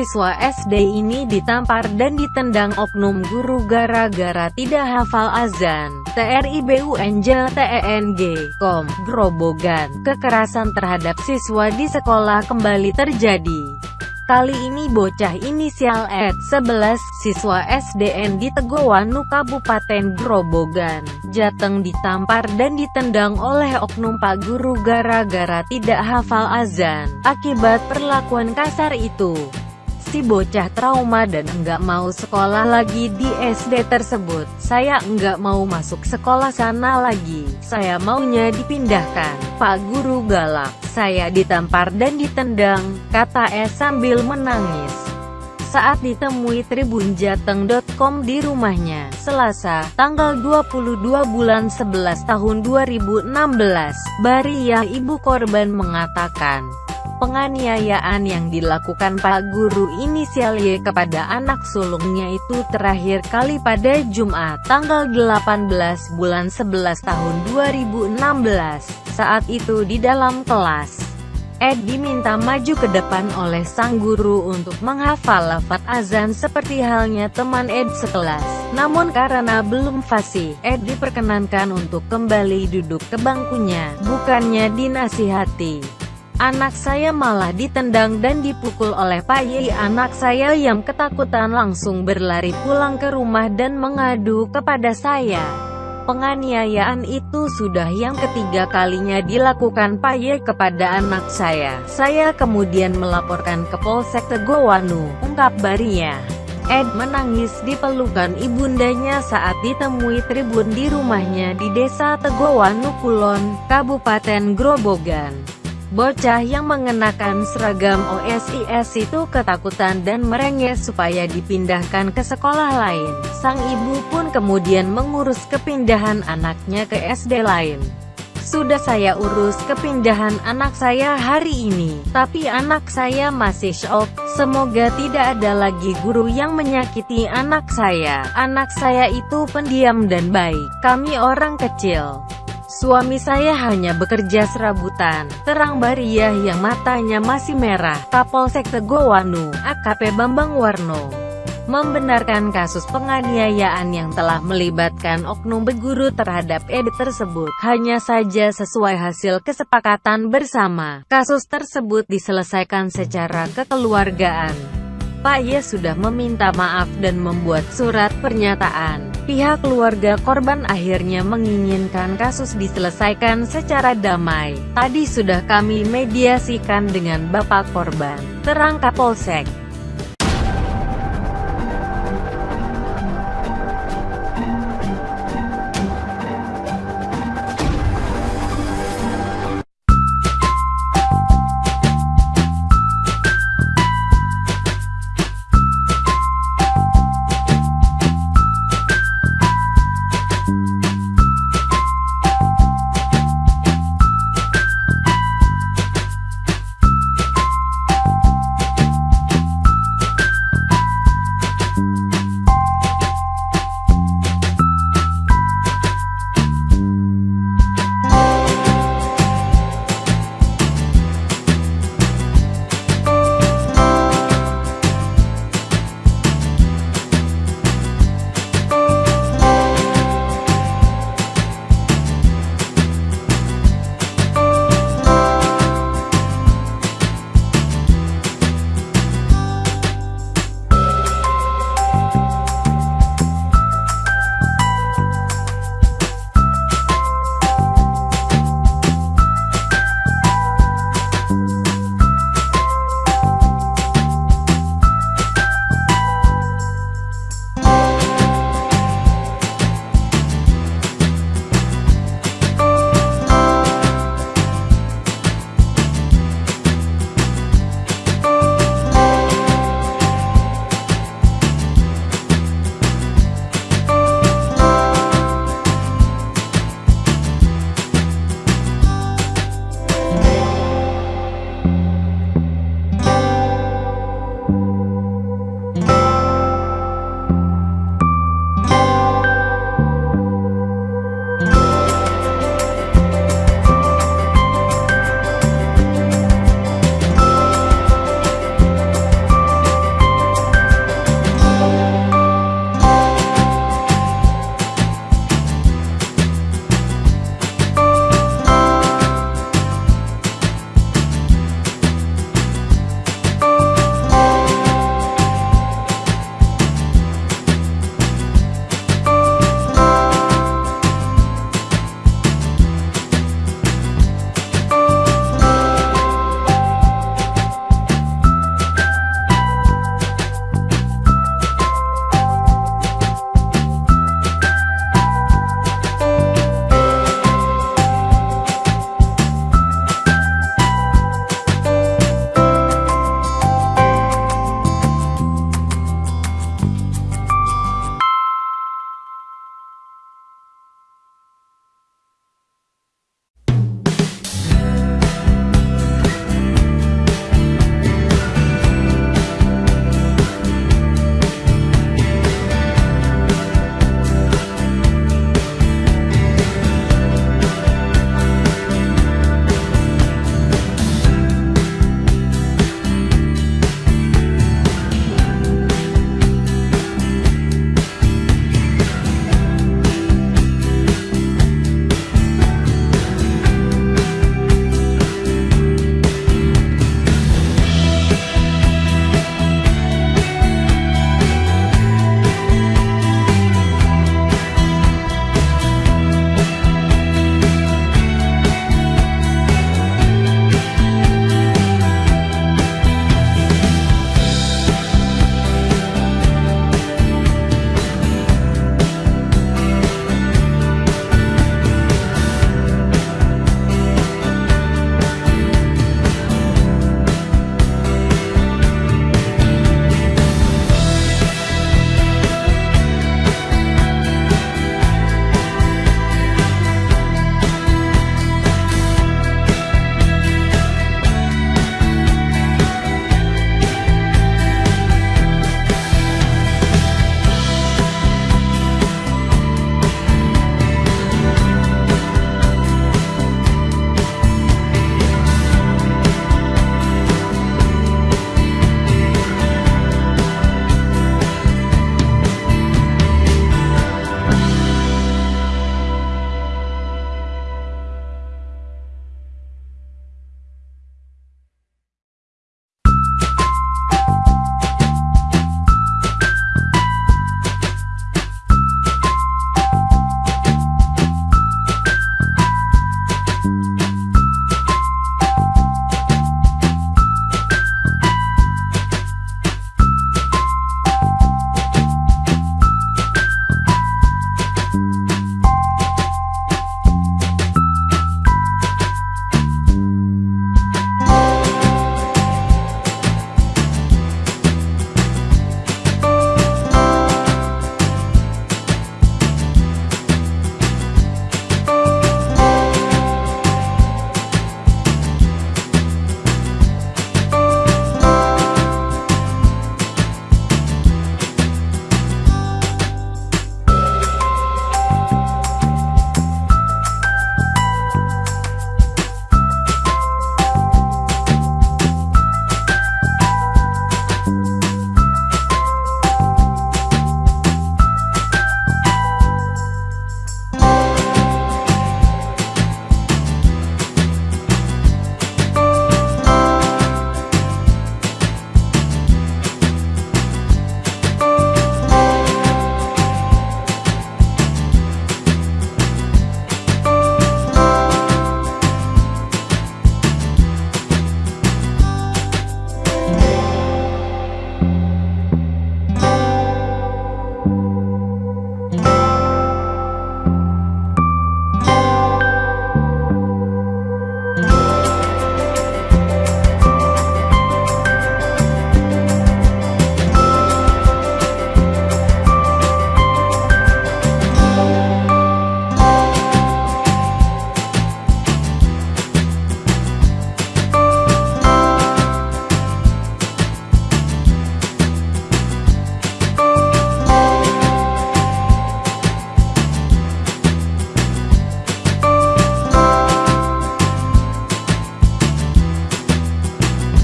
Siswa SD ini ditampar dan ditendang oknum guru gara-gara tidak hafal azan. TRIBUNJ TENG, KOM, Grobogan. Kekerasan terhadap siswa di sekolah kembali terjadi. Kali ini bocah inisial Ed, 11, siswa SDN di Tegowanu Kabupaten Grobogan, Jateng ditampar dan ditendang oleh oknum pak guru gara-gara tidak hafal azan. Akibat perlakuan kasar itu, si bocah trauma dan enggak mau sekolah lagi di SD tersebut. Saya enggak mau masuk sekolah sana lagi. Saya maunya dipindahkan. Pak Guru galak. Saya ditampar dan ditendang, kata E sambil menangis. Saat ditemui tribunjateng.com di rumahnya, Selasa, tanggal 22 bulan 11 tahun 2016, Bariyah ibu korban mengatakan, Penganiayaan yang dilakukan Pak Guru inisial Y kepada anak sulungnya itu terakhir kali pada Jumat, tanggal 18 bulan 11 tahun 2016. Saat itu di dalam kelas, Ed diminta maju ke depan oleh sang guru untuk menghafal lafat azan seperti halnya teman Ed sekelas. Namun karena belum fasih, Ed diperkenankan untuk kembali duduk ke bangkunya, bukannya dinasihati. Anak saya malah ditendang dan dipukul oleh Pak Yei. Anak saya yang ketakutan langsung berlari pulang ke rumah dan mengadu kepada saya. Penganiayaan itu sudah yang ketiga kalinya dilakukan Pak Ye kepada anak saya. Saya kemudian melaporkan ke Polsek Tegowanu, ungkap Baria. Ed menangis di pelukan ibundanya saat ditemui tribun di rumahnya di desa Tegowanu Kulon, Kabupaten Grobogan. Bocah yang mengenakan seragam OSIS itu ketakutan dan merengek supaya dipindahkan ke sekolah lain. Sang ibu pun kemudian mengurus kepindahan anaknya ke SD lain. Sudah saya urus kepindahan anak saya hari ini, tapi anak saya masih shock. Semoga tidak ada lagi guru yang menyakiti anak saya. Anak saya itu pendiam dan baik. Kami orang kecil. Suami saya hanya bekerja serabutan, terang Bariah yang matanya masih merah, Kapolsek Tegowanu, AKP Bambang Warno, membenarkan kasus penganiayaan yang telah melibatkan oknum beguru terhadap Ed tersebut. Hanya saja sesuai hasil kesepakatan bersama, kasus tersebut diselesaikan secara kekeluargaan. Pak Ye sudah meminta maaf dan membuat surat pernyataan. Pihak keluarga korban akhirnya menginginkan kasus diselesaikan secara damai. Tadi sudah kami mediasikan dengan bapak korban, terang Kapolsek.